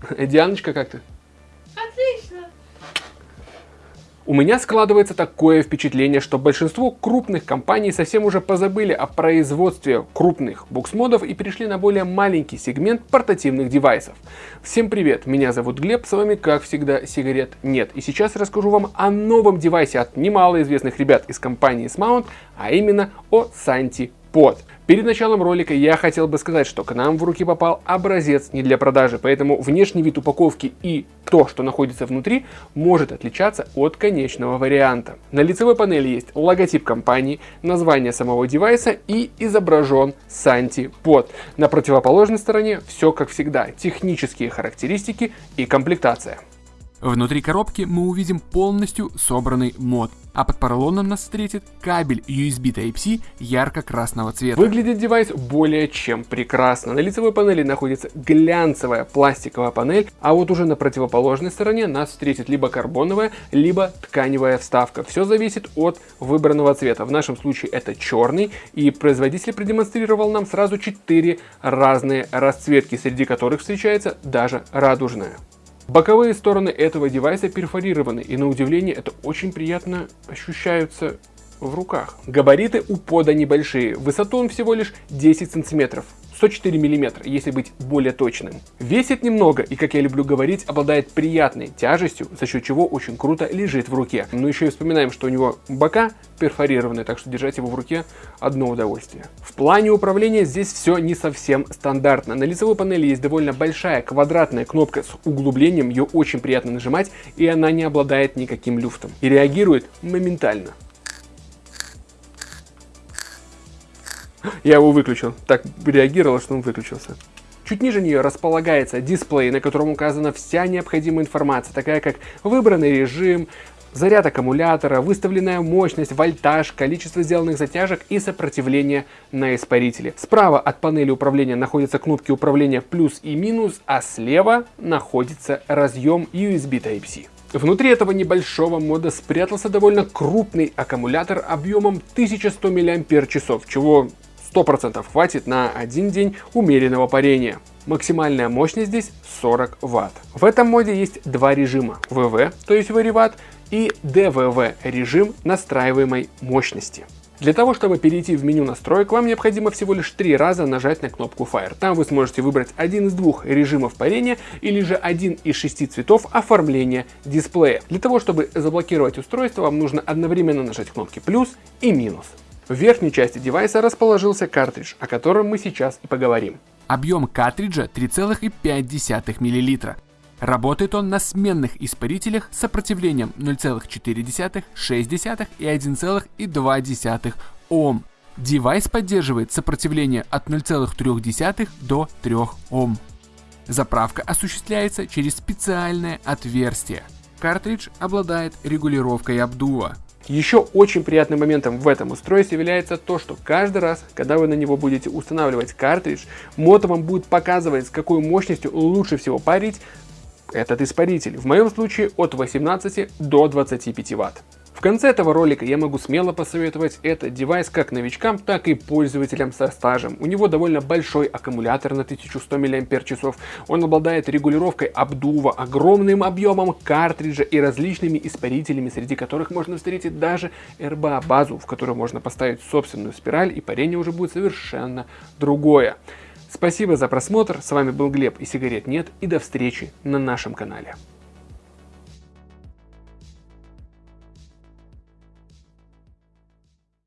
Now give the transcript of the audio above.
Дианочка, как ты? Отлично. У меня складывается такое впечатление, что большинство крупных компаний совсем уже позабыли о производстве крупных буксмодов и перешли на более маленький сегмент портативных девайсов. Всем привет, меня зовут Глеб, с вами как всегда сигарет нет. И сейчас расскажу вам о новом девайсе от немалоизвестных ребят из компании Smount, а именно о Santi Pod. Перед началом ролика я хотел бы сказать, что к нам в руки попал образец не для продажи, поэтому внешний вид упаковки и то, что находится внутри, может отличаться от конечного варианта. На лицевой панели есть логотип компании, название самого девайса и изображен Santi Pod. На противоположной стороне все как всегда, технические характеристики и комплектация. Внутри коробки мы увидим полностью собранный мод, а под поролоном нас встретит кабель USB Type-C ярко-красного цвета. Выглядит девайс более чем прекрасно. На лицевой панели находится глянцевая пластиковая панель, а вот уже на противоположной стороне нас встретит либо карбоновая, либо тканевая вставка. Все зависит от выбранного цвета. В нашем случае это черный, и производитель продемонстрировал нам сразу 4 разные расцветки, среди которых встречается даже радужная. Боковые стороны этого девайса перфорированы, и на удивление это очень приятно ощущаются в руках. Габариты у пода небольшие, высоту он всего лишь 10 сантиметров. 104 мм, если быть более точным. Весит немного и, как я люблю говорить, обладает приятной тяжестью, за счет чего очень круто лежит в руке. Но еще и вспоминаем, что у него бока перфорированные, так что держать его в руке одно удовольствие. В плане управления здесь все не совсем стандартно. На лицевой панели есть довольно большая квадратная кнопка с углублением, ее очень приятно нажимать, и она не обладает никаким люфтом. И реагирует моментально. Я его выключил. Так реагировал, что он выключился. Чуть ниже нее располагается дисплей, на котором указана вся необходимая информация, такая как выбранный режим, заряд аккумулятора, выставленная мощность, вольтаж, количество сделанных затяжек и сопротивление на испарителе. Справа от панели управления находятся кнопки управления плюс и минус, а слева находится разъем USB Type-C. Внутри этого небольшого мода спрятался довольно крупный аккумулятор объемом 1100 мАч, чего 100% хватит на один день умеренного парения. Максимальная мощность здесь 40 Вт. В этом моде есть два режима. ВВ, то есть вариват, и ДВВ режим настраиваемой мощности. Для того, чтобы перейти в меню настроек, вам необходимо всего лишь три раза нажать на кнопку Fire. Там вы сможете выбрать один из двух режимов парения или же один из шести цветов оформления дисплея. Для того, чтобы заблокировать устройство, вам нужно одновременно нажать кнопки плюс и минус. В верхней части девайса расположился картридж, о котором мы сейчас и поговорим. Объем картриджа 3,5 мл. Работает он на сменных испарителях с сопротивлением 0,4, 6 и 1,2 Ом. Девайс поддерживает сопротивление от 0,3 до 3 Ом. Заправка осуществляется через специальное отверстие. Картридж обладает регулировкой обдува. Еще очень приятным моментом в этом устройстве является то, что каждый раз, когда вы на него будете устанавливать картридж, мото вам будет показывать, с какой мощностью лучше всего парить этот испаритель. В моем случае от 18 до 25 Вт. В конце этого ролика я могу смело посоветовать этот девайс как новичкам, так и пользователям со стажем. У него довольно большой аккумулятор на 1100 мАч, он обладает регулировкой обдува, огромным объемом картриджа и различными испарителями, среди которых можно встретить даже RBA базу, в которую можно поставить собственную спираль и парение уже будет совершенно другое. Спасибо за просмотр, с вами был Глеб и сигарет нет и до встречи на нашем канале.